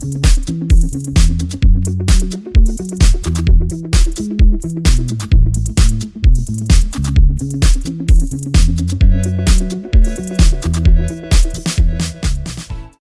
Thank